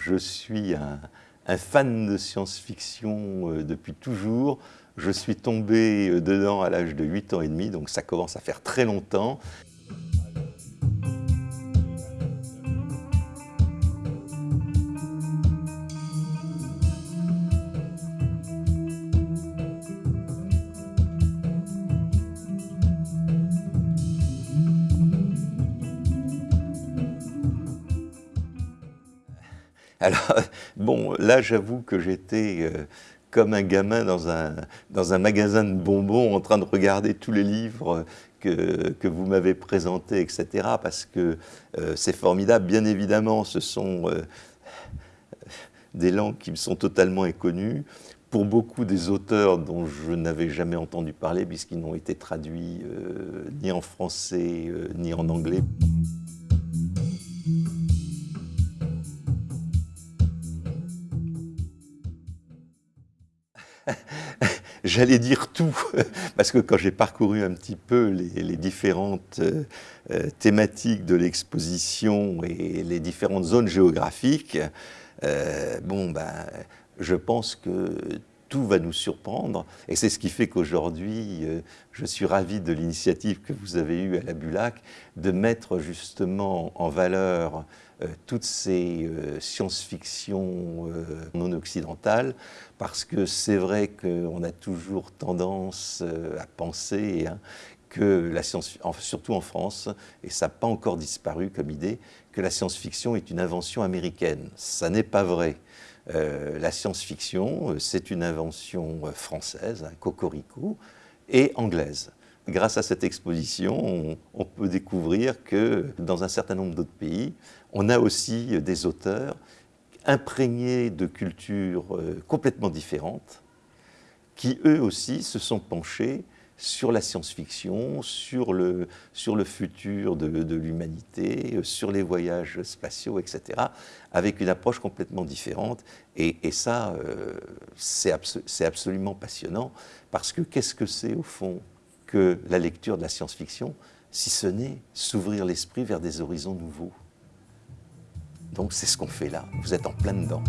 je suis un, fan de science-fiction euh, depuis toujours. Je suis tombé euh, dedans à l'âge de 8 ans et demi, donc ça commence à faire très longtemps. Alors, bon, là, j'avoue que j'étais euh, comme un gamin dans un, dans un magasin de bonbons en train de regarder tous les livres que, que vous m'avez présentés, etc. Parce que euh, c'est formidable. Bien évidemment, ce sont euh, des langues qui me sont totalement inconnues. Pour beaucoup des auteurs dont je n'avais jamais entendu parler, puisqu'ils n'ont été traduits ni en français ni en anglais. J'allais dire tout, parce que quand j'ai parcouru un petit peu les, différentes euh, euh, thématiques de l'exposition et les différentes zones géographiques, euh, bon, ben, je pense que tout va nous surprendre. Et c'est ce qui fait qu'aujourd'hui, je suis ravi de l'initiative que vous avez eue à la Bulac de mettre justement en valeur euh, toutes ces euh, science-fiction euh, non occidentales, parce que c'est vrai qu'on a toujours tendance à penser hein, que la science, surtout en France, et ça n'a pas encore disparu comme idée, que la science-fiction est une invention américaine. Ça n'est pas vrai. La science-fiction, c'est une invention française, un cocorico, et anglaise. Grâce à cette exposition, on, peut découvrir que dans un certain nombre d'autres pays, on a aussi des auteurs imprégnés de cultures euh, complètement différentes, qui eux aussi se sont penchés sur la science-fiction, sur le, sur le futur de, l'humanité, euh, sur les voyages spatiaux, etc., avec une approche complètement différente. Et, ça, euh, c'est absolument passionnant, parce que qu'est-ce que c'est au fond que la lecture de la science-fiction, si ce n'est s'ouvrir l'esprit vers des horizons nouveaux? Donc c'est ce qu'on fait là, vous êtes en plein dedans.